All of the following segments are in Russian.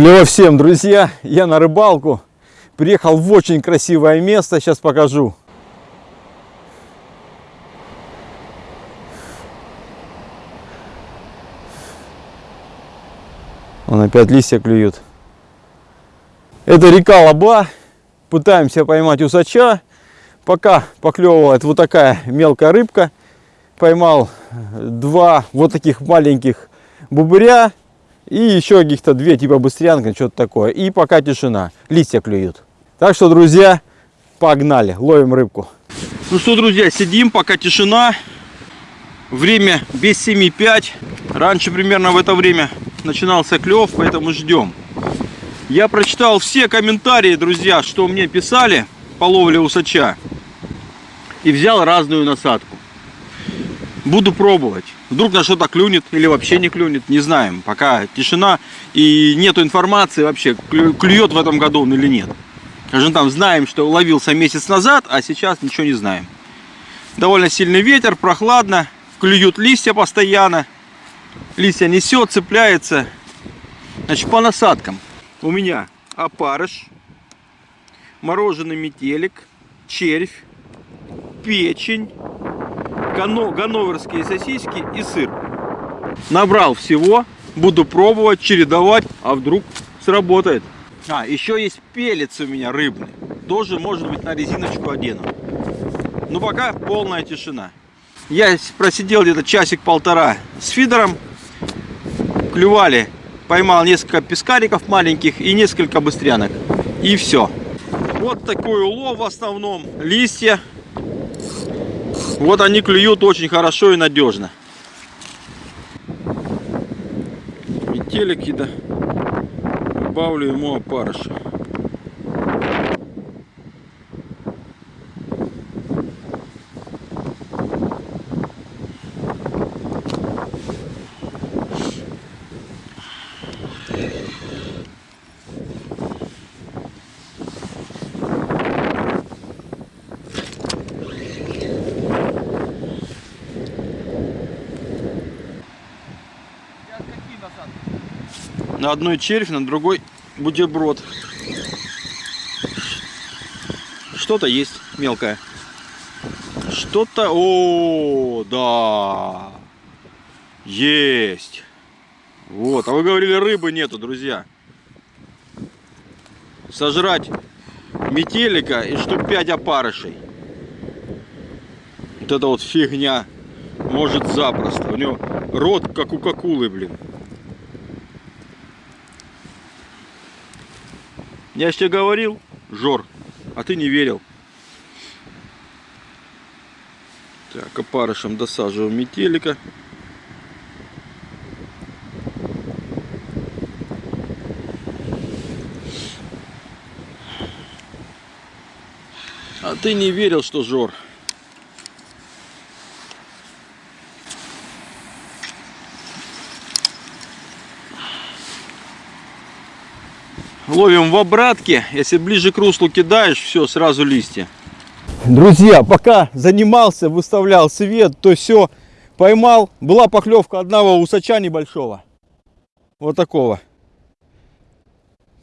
Клево всем, друзья! Я на рыбалку. Приехал в очень красивое место. Сейчас покажу. Он опять листья клюют. Это река Лаба. Пытаемся поймать усача. Пока поклевывает вот такая мелкая рыбка. Поймал два вот таких маленьких бубыря и еще каких-то две типа быстрянка, что-то такое. И пока тишина, листья клюют. Так что, друзья, погнали, ловим рыбку. Ну что, друзья, сидим, пока тишина. Время без 7,5. Раньше примерно в это время начинался клев, поэтому ждем. Я прочитал все комментарии, друзья, что мне писали по ловле усача. И взял разную насадку. Буду пробовать. Вдруг на что-то клюнет или вообще не клюнет, не знаем. Пока тишина и нету информации вообще, клюет в этом году он или нет. Скажем там, знаем, что ловился месяц назад, а сейчас ничего не знаем. Довольно сильный ветер, прохладно, клюют листья постоянно. Листья несет, цепляется. Значит, по насадкам. У меня опарыш, мороженый метелик, червь, печень, гано, ганноверские сосиски и сыр. Набрал всего, буду пробовать, чередовать, а вдруг сработает. А, еще есть пелец у меня рыбный. Тоже, может быть, на резиночку одену. Но пока полная тишина. Я просидел где-то часик-полтора с фидером. Клювали. Поймал несколько пескариков маленьких и несколько быстрянок. И все. Вот такой улов в основном. Листья вот они клюют очень хорошо и надежно. Метелики, да. Добавлю ему опарыша. Одной червь, на другой бутерброд. Что-то есть мелкое. Что-то... О, да. Есть. Вот. А вы говорили, рыбы нету, друзья. Сожрать метелика и штук 5 опарышей. Вот это вот фигня может запросто. У него рот как у какулы, блин. Я же тебе говорил, Жор, а ты не верил. Так, опарышем досаживаем метелика. А ты не верил, что Жор. Ловим в обратке. Если ближе к руслу кидаешь, все, сразу листья. Друзья, пока занимался, выставлял свет, то все поймал. Была поклевка одного усача небольшого. Вот такого.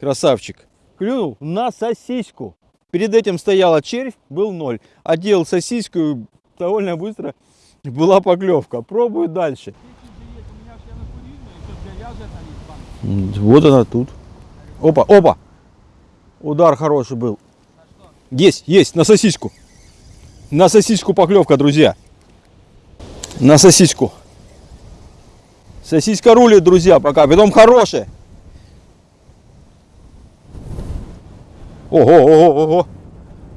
Красавчик. Клюнул на сосиску. Перед этим стояла червь, был ноль. Одел сосиску и довольно быстро была поклевка. Пробую дальше. Вот она тут. Опа, опа. Удар хороший был. Есть, есть, на сосиску. На сосиску поклевка, друзья. На сосиску. Сосиска рулит, друзья, пока. Потом хорошая. Ого, ого, ого.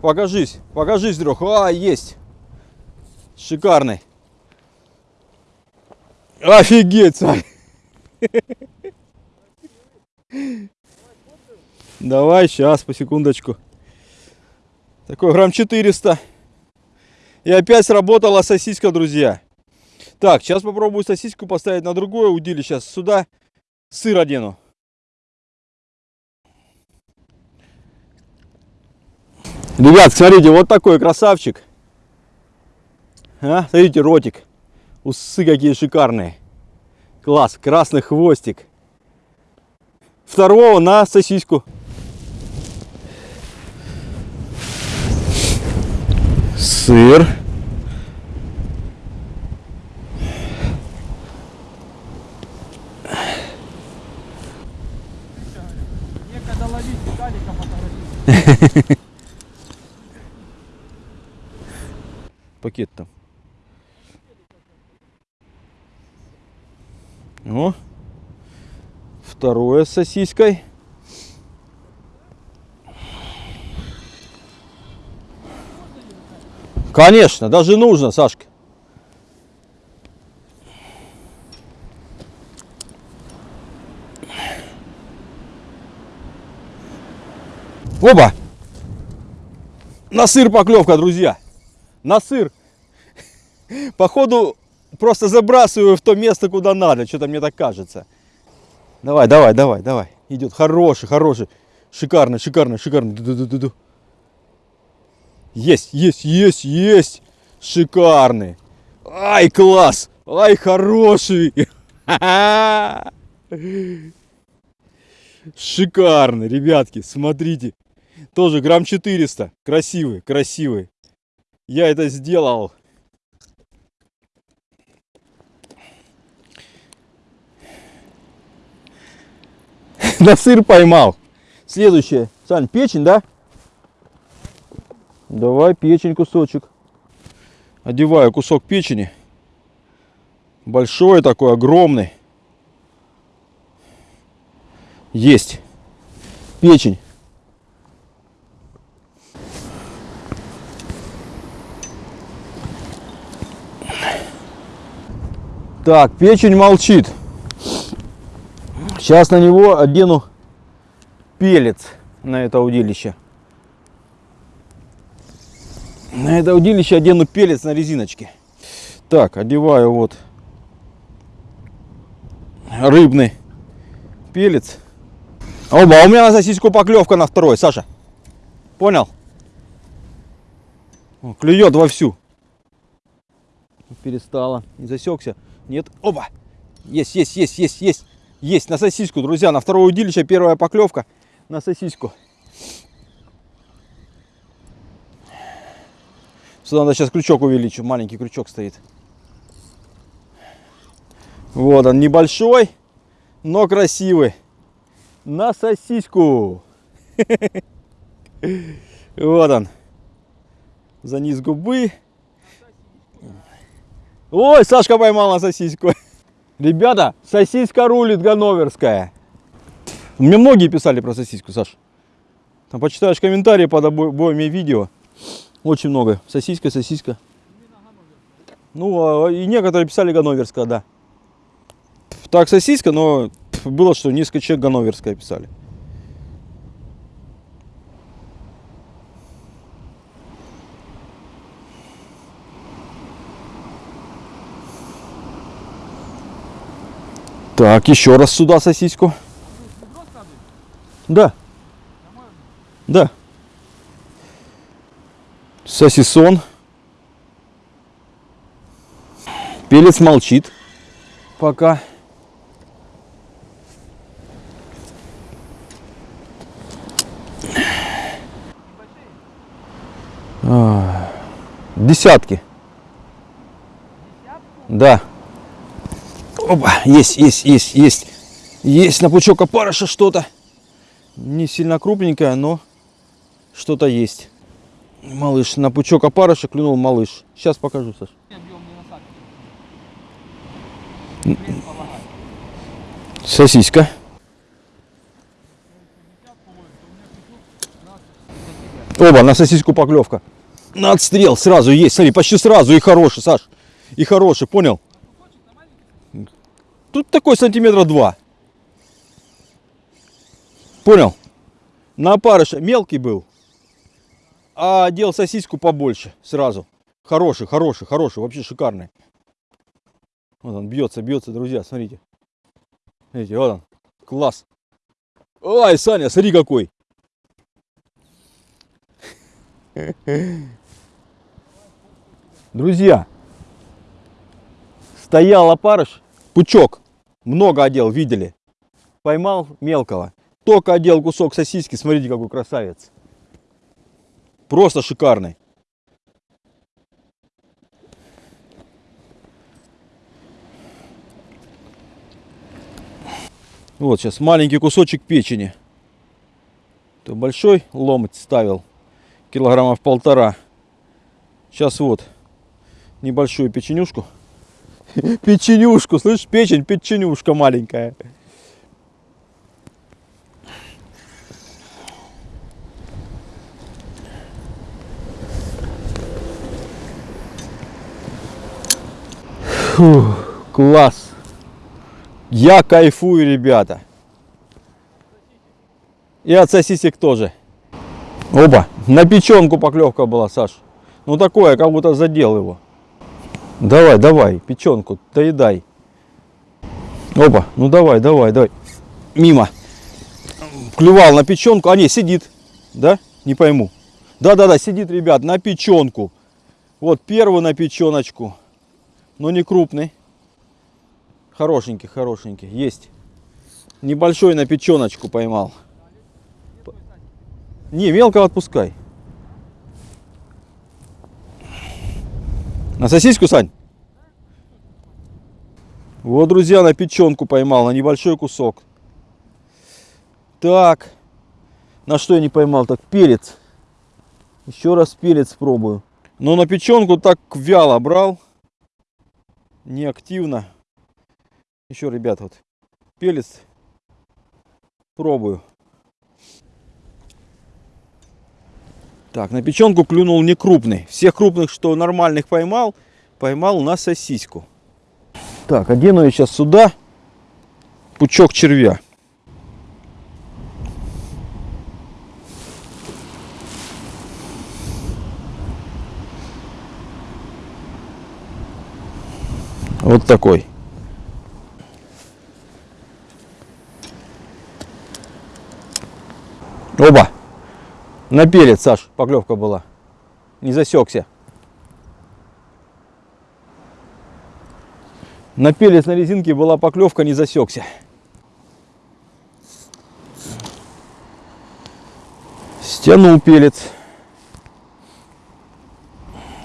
Покажись, покажись, друг. А, есть. Шикарный. Офигеть, царь. Давай, сейчас, по секундочку. Такой грамм 400. И опять сработала сосиска, друзья. Так, сейчас попробую сосиску поставить на другое удили. Сейчас сюда сыр одену. Ребят, смотрите, вот такой красавчик. А, смотрите, ротик. Усы какие шикарные. Класс, красный хвостик второго на сосиску. Сыр. Пакет там. О. Второе с сосиской. Конечно, даже нужно, Сашка. Оба! На сыр поклевка, друзья. На сыр. Походу, просто забрасываю в то место, куда надо. Что-то мне так кажется. Давай, давай, давай, давай. Идет хороший, хороший. Шикарно, шикарно, шикарно. Ду-ду-ду-ду. Есть, есть, есть, есть. Шикарный. Ай, класс. Ай, хороший. Шикарный, ребятки, смотрите. Тоже грамм 400. Красивый, красивый. Я это сделал. На сыр поймал. Следующее. Сань, печень, да? Давай печень кусочек. Одеваю кусок печени. Большой такой, огромный. Есть. Печень. Так, печень молчит. Сейчас на него одену пелец на это удилище. На это удилище одену пелец на резиночке. Так, одеваю вот рыбный пелец. Оба, у меня на сосиску поклевка на второй, Саша. Понял? О, клюет вовсю. Перестала. Не засекся. Нет. Оба. Есть, есть, есть, есть, есть. Есть на сосиску, друзья. На второе удилище первая поклевка на сосиску. Сюда надо сейчас крючок увеличу. Маленький крючок стоит. Вот он, небольшой, но красивый. На сосиску. Вот он. За низ губы. Ой, Сашка поймал на сосиску. Ребята, сосиска рулит ганноверская. Мне многие писали про сосиску, Саш. Там почитаешь комментарии под обоими видео. Очень много. Сосиска, сосиска. Ну, а, и некоторые писали ганноверская, да. Так, сосиска, но было, что несколько человек ганноверская писали. Так, еще раз сюда сосиску. Да. Да. Сосисон. Пелец молчит. Пока. А, Десятки. Да. Опа, есть, есть, есть, есть. Есть на пучок опарыша что-то. Не сильно крупненькое, но что-то есть. Малыш, на пучок опарыша клюнул малыш. Сейчас покажу, Саш. Сосиска. Оба, на сосиску поклевка. На отстрел сразу есть, смотри, почти сразу и хороший, Саш. И хороший, понял? Тут такой сантиметра два. Понял? На опарыша мелкий был, а одел сосиску побольше сразу. Хороший, хороший, хороший, вообще шикарный. Вот он бьется, бьется, друзья, смотрите. Видите, вот он, класс. Ой, Саня, смотри какой. Друзья, стоял опарыш, пучок, много одел, видели. Поймал мелкого. Только одел кусок сосиски, смотрите, какой красавец. Просто шикарный. Вот сейчас маленький кусочек печени. То большой ломоть ставил, килограммов полтора. Сейчас вот небольшую печенюшку. Печенюшку, слышишь, печень, печенюшка маленькая. Фу, класс. Я кайфую, ребята. И от сосисек тоже. Оба. На печенку поклевка была, Саш. Ну такое, как будто задел его. Давай, давай, печенку, доедай. Опа, ну давай, давай, давай. Мимо. Клювал на печенку. А не, сидит. Да? Не пойму. Да-да-да, сидит, ребят, на печенку. Вот первый на печеночку. Но не крупный. Хорошенький, хорошенький. Есть. Небольшой на печеночку поймал. Не, мелко отпускай. На сосиску, Сань? Вот, друзья, на печенку поймал, на небольшой кусок. Так. На что я не поймал? Так, перец. Еще раз перец пробую. Но на печенку так вяло брал. Неактивно. Еще, ребят, вот перец пробую. Так, на печенку клюнул не крупный. Всех крупных, что нормальных поймал, поймал на сосиску. Так, одену я сейчас сюда пучок червя. Вот такой. Оба! На перец, Саш, поклевка была. Не засекся. На перец на резинке была поклевка, не засекся. Стянул пелец.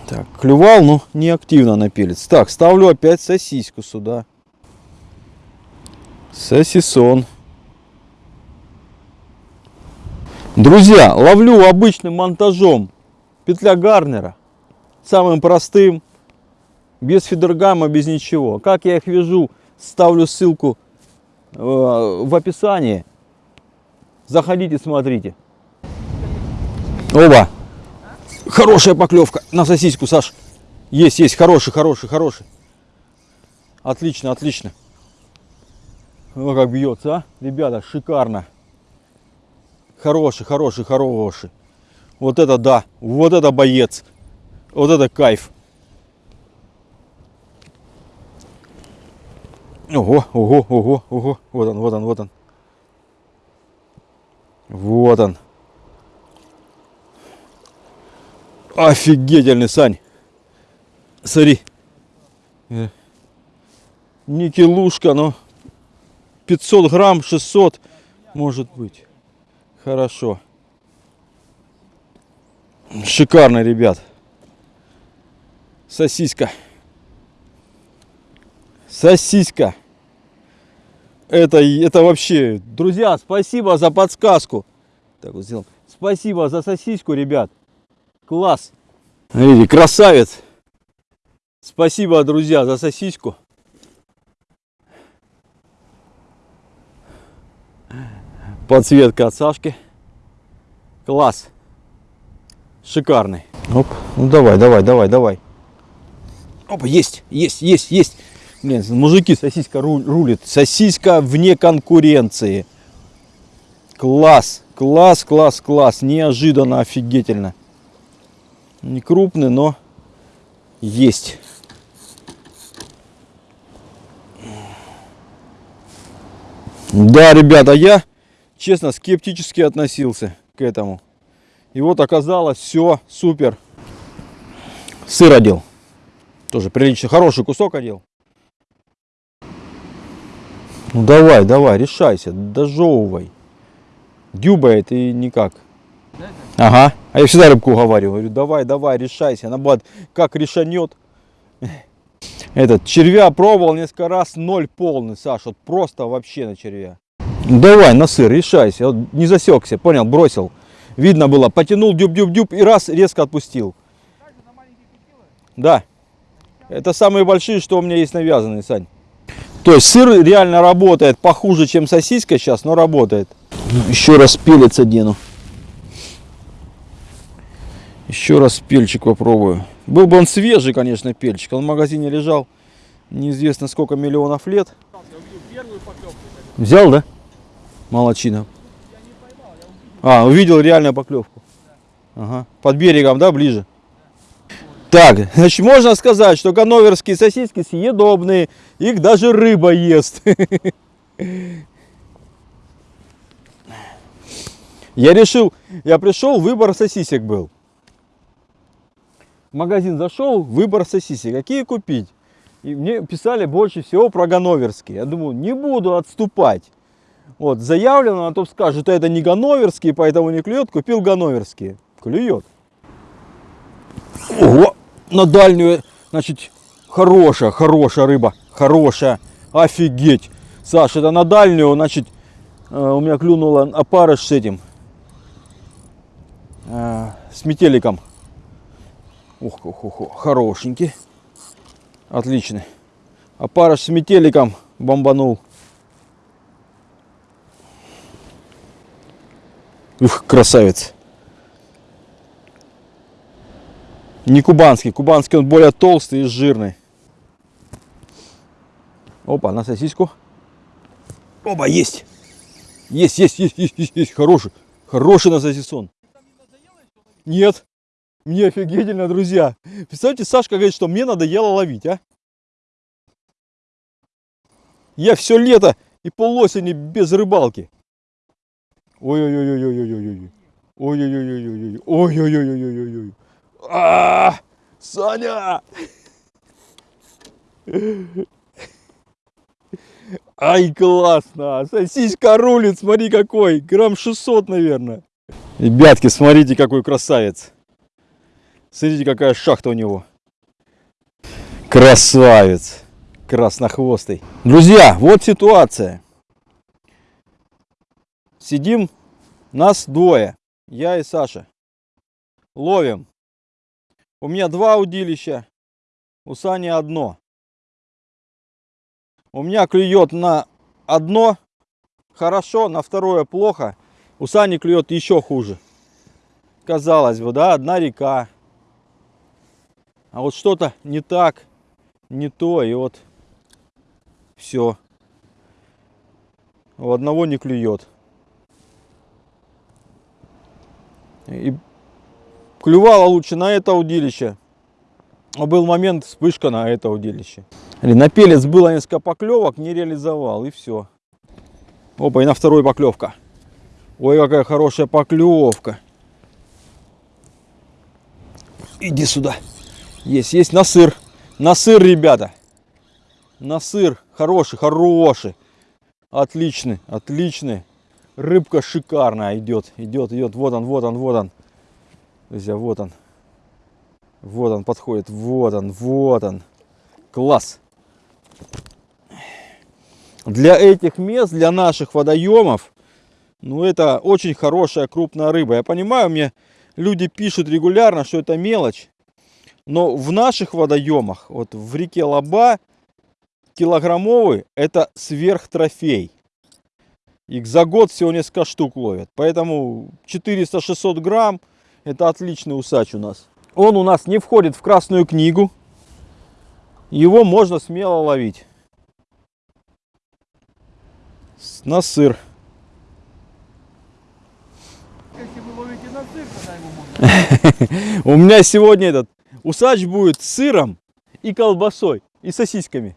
Так, клювал, но не активно на. Так, ставлю опять сосиску сюда. Сосисон. Друзья, ловлю обычным монтажом петля Гарнера. Самым простым. Без фидергама, без ничего. Как я их вяжу, ставлю ссылку э, в описании. Заходите, смотрите. Оба. Хорошая поклевка на сосиску, Саш. Есть, есть, хороший, хороший, хороший. Отлично, отлично. О, как бьется, а? Ребята, шикарно. Хороший, хороший, хороший. Вот это да, вот это боец. Вот это кайф. Ого, ого, ого, ого. Вот он, вот он, вот он. Вот он. Офигительный, Сань. Смотри. Э, Не килушка, но 500 грамм, 600 может быть. Хорошо. Шикарно, ребят. Сосиска. Сосиска. Это, это вообще... Друзья, спасибо за подсказку. Так вот сделаем. Спасибо за сосиску, ребят. Класс. Смотрите, красавец. Спасибо, друзья, за сосиску. Подсветка от Сашки. Класс. Шикарный. Оп. Ну давай, давай, давай, давай. Опа, есть, есть, есть, есть. Блин, мужики, сосиска рулит. Сосиска вне конкуренции. Класс, класс, класс, класс. Неожиданно, офигительно. Не крупный, но есть. Да, ребята, я, честно, скептически относился к этому. И вот оказалось все супер. Сыр одел. Тоже прилично, хороший кусок одел. Ну давай, давай, решайся, дожевывай. Дюбает и никак. Ага. А я всегда рыбку уговариваю. Говорю, давай, давай, решайся. Она будет как решанет. Этот, червя пробовал несколько раз, ноль полный, Саш. Вот просто вообще на червя. Давай, на сыр, решайся. Вот не засекся, понял, бросил. Видно было, потянул дюб-дюб-дюб и раз резко отпустил. Да. Это самые большие, что у меня есть навязанные, Сань. То есть сыр реально работает похуже, чем сосиска сейчас, но работает. Еще раз пелец одену. Еще раз пельчик попробую. Был бы он свежий, конечно, пельчик. Он в магазине лежал неизвестно сколько миллионов лет. Взял, да? Молодчина. А, увидел реальную поклевку. Ага. Под берегом, да, ближе? Так, значит, можно сказать, что ганноверские сосиски съедобные. Их даже рыба ест. Я решил, я пришел, выбор сосисек был. Магазин зашел, выбор сосисек. Какие купить? И мне писали больше всего про ганноверские. Я думаю, не буду отступать. Вот, заявлено, а то скажут, что это не ганноверские, поэтому не клюет. Купил ганноверские. Клюет. Ого, на дальнюю, значит, хорошая, хорошая рыба. Хорошая. Офигеть. Саша, это на дальнюю, значит, э, у меня клюнула опарыш с этим. э, С метеликом. Ух, ух, ух, хорошенький. Отличный. Опарыш с метеликом бомбанул. Ух, красавец. Не кубанский. Кубанский он более толстый и жирный. Опа, на сосиску. Оба, есть. Есть, есть, есть, есть, есть, есть. Хороший. Хороший на сосисон. Нет. Мне офигительно, друзья. Представьте, Сашка говорит, что мне надоело ловить, а? Я все лето и полосени без рыбалки. Ой-ой-ой-ой-ой-ой-ой. Ой-ой-ой-ой-ой-ой. Ой-ой-ой-ой-ой-ой. А, Саня! Ай, классно! Сосиска рулит, смотри какой! Грамм 600, наверное. Ребятки, смотрите, какой красавец. Смотрите, какая шахта у него. Красавец. Краснохвостый. Друзья, вот ситуация. Сидим, нас двое. Я и Саша. Ловим. У меня два удилища, у Сани одно. У меня клюет на одно хорошо, на второе плохо. У Сани клюет еще хуже. Казалось бы, да, одна река. А вот что-то не так, не то, и вот все. У одного не клюет. И клювало лучше на это удилище. А был момент вспышка на это удилище. Или на пелец было несколько поклевок, не реализовал и все. Опа, и на второй поклевка. Ой, какая хорошая поклевка. Иди сюда. Есть, есть на сыр. На сыр, ребята. На сыр. Хороший, хороший. Отличный, отличный. Рыбка шикарная идет, идет, идет. Вот он, вот он, вот он. Друзья, вот он. Вот он подходит, вот он, вот он. Класс. Для этих мест, для наших водоемов, ну это очень хорошая крупная рыба. Я понимаю, мне люди пишут регулярно, что это мелочь. Но в наших водоемах, вот в реке Лаба, килограммовый это сверхтрофей. Их за год всего несколько штук ловят. Поэтому 400-600 грамм это отличный усач у нас. Он у нас не входит в красную книгу. Его можно смело ловить. На сыр. Если вы ловите на сыр, тогда его можно. У меня сегодня этот усач будет с сыром и колбасой, и сосисками.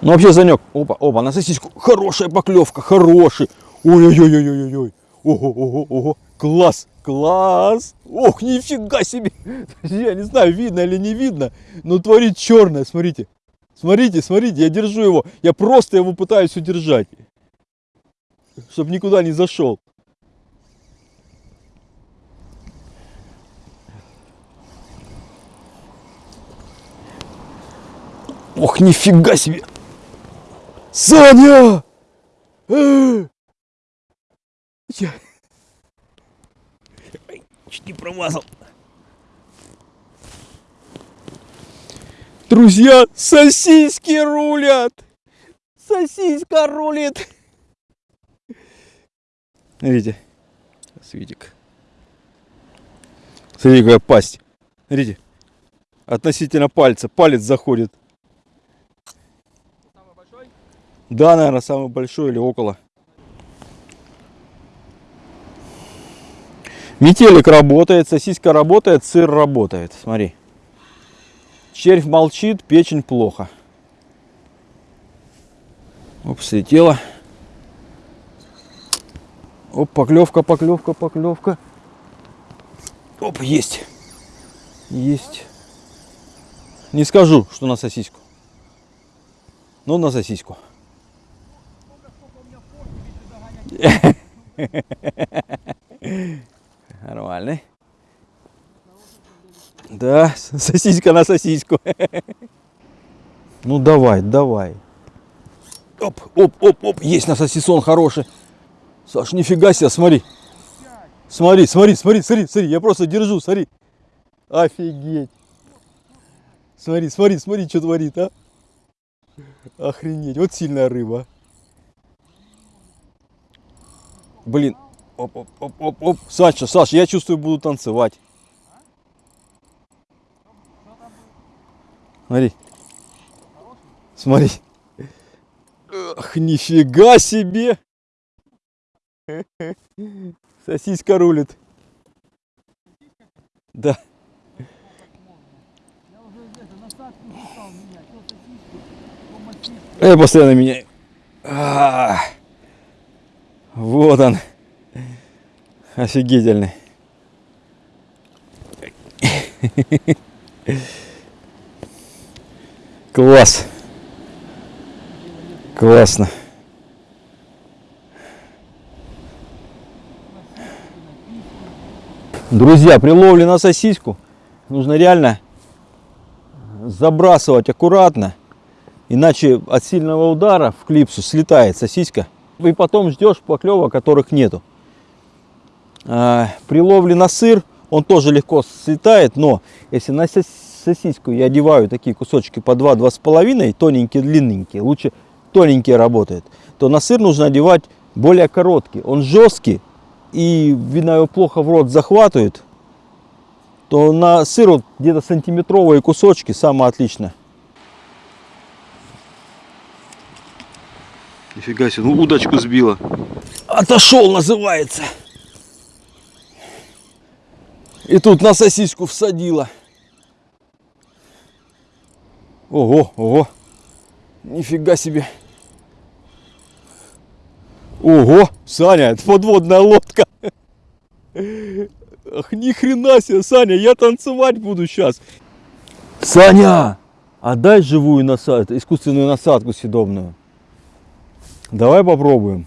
Ну вообще, Занек, опа, опа, на сосиску. Хорошая поклевка, хороший. Ой-ой-ой-ой-ой-ой. Ого, ого, ого. Класс, класс. Ох, нифига себе. Я не знаю, видно или не видно, но творит черное, смотрите. Смотрите, смотрите, я держу его. Я просто его пытаюсь удержать. Чтобы никуда не зашел. Ох, нифига себе! Саня! Э! Я... Чуть не промазал. Друзья, сосиски рулят! Сосиска рулит! Смотрите, Светик. Смотрите, какая пасть. Смотрите, относительно пальца. Палец заходит. Самый большой? Да, наверное, самый большой или около. Метелик работает, сосиска работает, сыр работает. Смотри. Червь молчит, печень плохо. Оп, слетела. Оп, поклевка, поклевка, поклевка. Оп, есть. Есть. Не скажу, что на сосиску. Но на сосиску. Нормальный. Да, сосиска на сосиску. Ну давай, давай. Оп, оп, оп, оп, есть на сосисон хороший. Саш, нифига себе, смотри. Смотри, смотри, смотри, смотри, смотри, я просто держу, смотри. Офигеть. Смотри, смотри, смотри, что творит, а. Охренеть, вот сильная рыба. Блин, оп, оп, оп, оп, оп. Саша, Саша, я чувствую, буду танцевать. Смотри. Смотри. Ах, нифига себе. Сосиска рулит. Да. Я постоянно меняю. А, Вот он. Офигительный. Класс. Классно. Друзья, при ловле на сосиску нужно реально забрасывать аккуратно, иначе от сильного удара в клипсу слетает сосиска. И потом ждешь поклева, которых нету. А, При ловле на сыр он тоже легко слетает, но если на сос- сосиску я одеваю такие кусочки по 2-2,5, тоненькие, длинненькие, лучше тоненькие работают, то на сыр нужно одевать более короткий. Он жесткий, и видно его плохо в рот захватывает, то на сыр вот где-то сантиметровые кусочки самое отлично. Нифига себе, ну удочку сбила. Отошел называется. И тут на сосиску всадила. Ого, ого. Нифига себе. Ого, Саня, это подводная лодка. Ах, ни хрена себе, Саня, я танцевать буду сейчас. Саня, отдай живую насадку, искусственную насадку съедобную. Давай попробуем.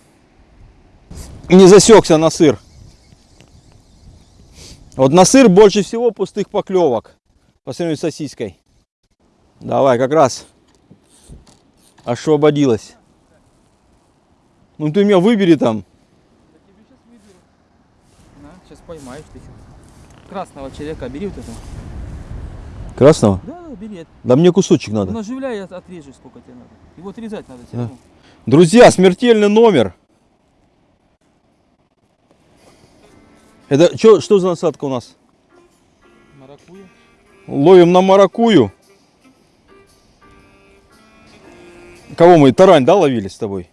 Не засекся на сыр. Вот на сыр больше всего пустых поклевок по сравнению с сосиской. Давай, как раз освободилась. Ну ты меня выбери там. Тебе сейчас поймаешь ты. Красного человека бери вот это. Красного? Да, да, бери. Да мне кусочек Ну, надо. наживляй и от- отрежешь, сколько тебе надо. Его отрезать надо все Да. равно. Друзья, смертельный номер. Это чё, что за насадка у нас? Маракуя. Ловим на маракую. Кого мы? Тарань, да, ловили с тобой?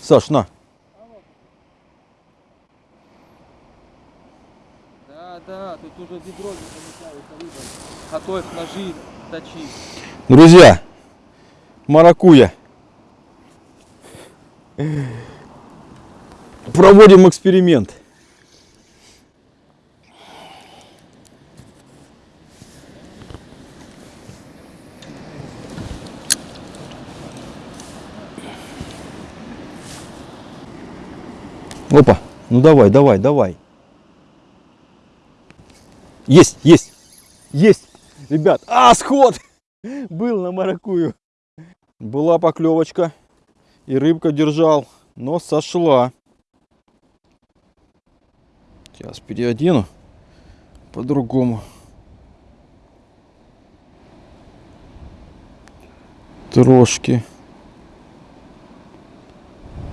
Саш, на. Да, тут уже ведро не рыба. Готовь ножи, точи. Друзья, маракуя. Проводим эксперимент. Опа, ну давай, давай, давай. Есть, есть, есть, Ребят, а, сход! Был на маракую. Была поклевочка. И рыбка держал. Но сошла. Сейчас переодену. По-другому. Трошки.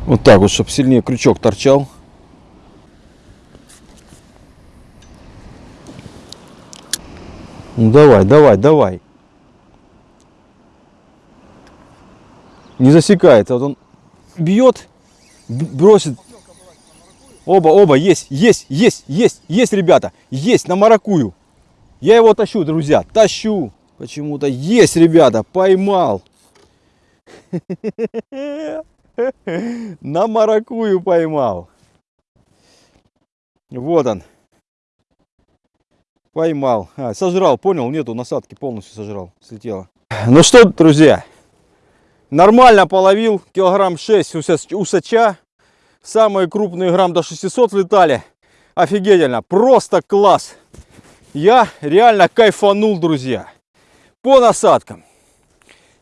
Вот так вот, чтобы сильнее крючок торчал. Ну давай, давай, давай. Не засекается. Вот он бьет, бросит. Оба, оба, есть, есть, есть, есть, есть, ребята. Есть на маракую. Я его тащу, друзья, тащу. Почему-то есть, ребята, поймал. На маракую поймал. Вот он. Поймал. А, сожрал, понял? Нету насадки, полностью сожрал. Слетело. Ну что, друзья, нормально половил. Килограмм 6 уса- усача. Самые крупные грамм до 600 летали. Офигительно. Просто класс. Я реально кайфанул, друзья. По насадкам.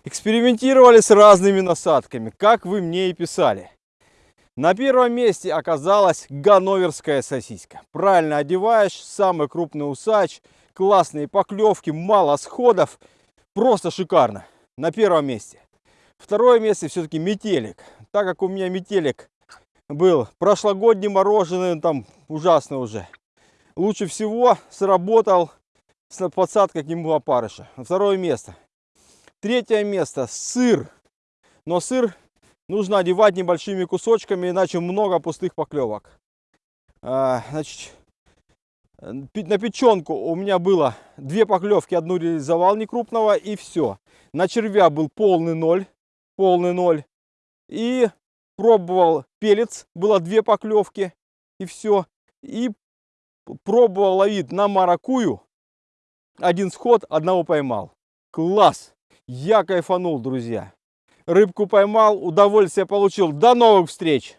Экспериментировали с разными насадками, как вы мне и писали. На первом месте оказалась ганноверская сосиска. Правильно одеваешь, самый крупный усач, классные поклевки, мало сходов. Просто шикарно. На первом месте. Второе место все-таки метелик. Так как у меня метелик был прошлогодний мороженый, там ужасно уже. Лучше всего сработал с подсадкой к нему опарыша. Второе место. Третье место сыр. Но сыр нужно одевать небольшими кусочками, иначе много пустых поклевок. А, значит, на печенку у меня было две поклевки, одну реализовал некрупного и все. На червя был полный ноль, полный ноль. И пробовал пелец, было две поклевки и все. И пробовал ловить на маракую. Один сход, одного поймал. Класс! Я кайфанул, друзья. Рыбку поймал, удовольствие получил. До новых встреч!